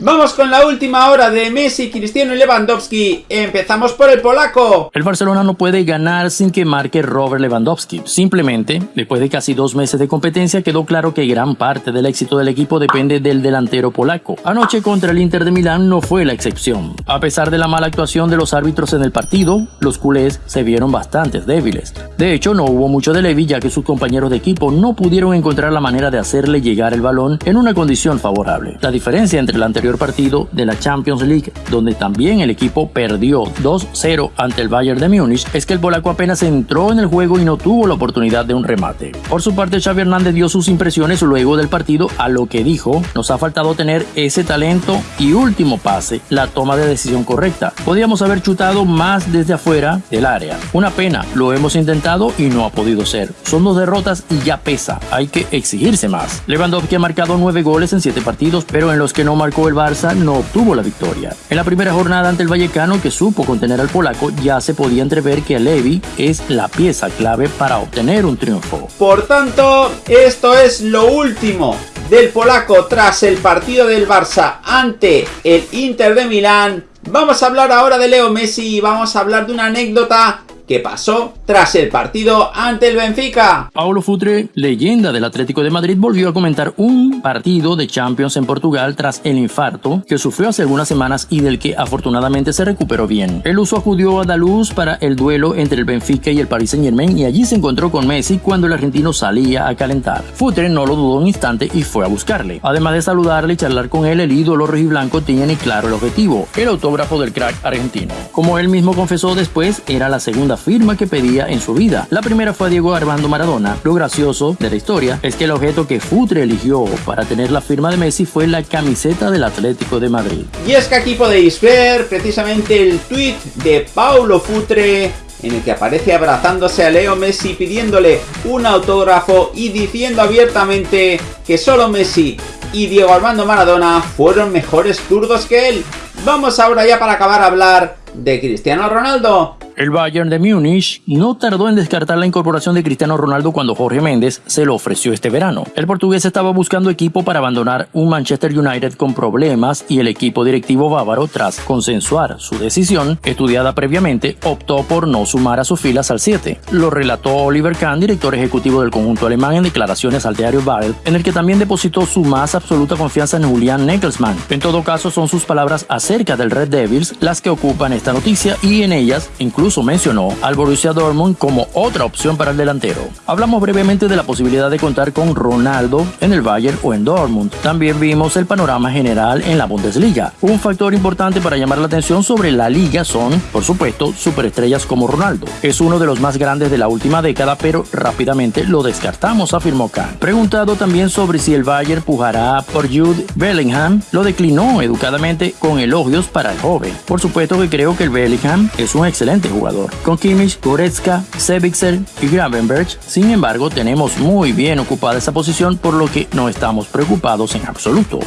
Vamos con la última hora de Messi, Cristiano y Lewandowski. Empezamos por el polaco. El Barcelona no puede ganar sin que marque Robert Lewandowski. Simplemente, después de casi dos meses de competencia, quedó claro que gran parte del éxito del equipo depende del delantero polaco. Anoche contra el Inter de Milán no fue la excepción. A pesar de la mala actuación de los árbitros en el partido, los culés se vieron bastante débiles. De hecho, no hubo mucho de Levi ya que sus compañeros de equipo no pudieron encontrar la manera de hacerle llegar el balón en una condición favorable. La diferencia entre el anterior partido de la Champions League, donde también el equipo perdió 2-0 ante el Bayern de Múnich, es que el polaco apenas entró en el juego y no tuvo la oportunidad de un remate. Por su parte, Xavi Hernández dio sus impresiones luego del partido a lo que dijo, nos ha faltado tener ese talento y último pase, la toma de decisión correcta. Podíamos haber chutado más desde afuera del área. Una pena, lo hemos intentado y no ha podido ser. Son dos derrotas y ya pesa, hay que exigirse más. Lewandowski ha marcado 9 goles en 7 partidos, pero en los que no marcó el Barça no obtuvo la victoria. En la primera jornada ante el Vallecano, que supo contener al polaco, ya se podía entrever que Levi es la pieza clave para obtener un triunfo. Por tanto, esto es lo último del polaco tras el partido del Barça ante el Inter de Milán. Vamos a hablar ahora de Leo Messi y vamos a hablar de una anécdota ¿Qué pasó tras el partido ante el Benfica. Paulo Futre, leyenda del Atlético de Madrid, volvió a comentar un partido de Champions en Portugal tras el infarto que sufrió hace algunas semanas y del que afortunadamente se recuperó bien. El uso acudió a Daluz para el duelo entre el Benfica y el Paris Saint Germain y allí se encontró con Messi cuando el argentino salía a calentar. Futre no lo dudó un instante y fue a buscarle. Además de saludarle y charlar con él, el ídolo rojiblanco tiene claro el objetivo, el autógrafo del crack argentino. Como él mismo confesó después, era la segunda firma que pedía en su vida. La primera fue a Diego Armando Maradona. Lo gracioso de la historia es que el objeto que Futre eligió para tener la firma de Messi fue la camiseta del Atlético de Madrid. Y es que aquí podéis ver precisamente el tweet de Paulo Futre en el que aparece abrazándose a Leo Messi pidiéndole un autógrafo y diciendo abiertamente que solo Messi y Diego Armando Maradona fueron mejores zurdos que él. Vamos ahora ya para acabar a hablar de Cristiano Ronaldo. El Bayern de Múnich no tardó en descartar la incorporación de Cristiano Ronaldo cuando Jorge Méndez se lo ofreció este verano. El portugués estaba buscando equipo para abandonar un Manchester United con problemas y el equipo directivo bávaro, tras consensuar su decisión, estudiada previamente, optó por no sumar a sus filas al 7. Lo relató Oliver Kahn, director ejecutivo del conjunto alemán, en declaraciones al diario Bild, en el que también depositó su más absoluta confianza en Julian Nagelsmann. En todo caso, son sus palabras acerca del Red Devils las que ocupan esta noticia y en ellas incluso mencionó al Borussia Dortmund como otra opción para el delantero. Hablamos brevemente de la posibilidad de contar con Ronaldo en el Bayern o en Dortmund. También vimos el panorama general en la Bundesliga. Un factor importante para llamar la atención sobre la liga son, por supuesto, superestrellas como Ronaldo. Es uno de los más grandes de la última década, pero rápidamente lo descartamos, afirmó Kahn. Preguntado también sobre si el Bayern pujará por Jude Bellingham, lo declinó educadamente con elogios para el joven. Por supuesto que creo el Bellingham es un excelente jugador con Kimmich, Goretzka, Sebixer y Gravenberg, sin embargo, tenemos muy bien ocupada esa posición, por lo que no estamos preocupados en absoluto.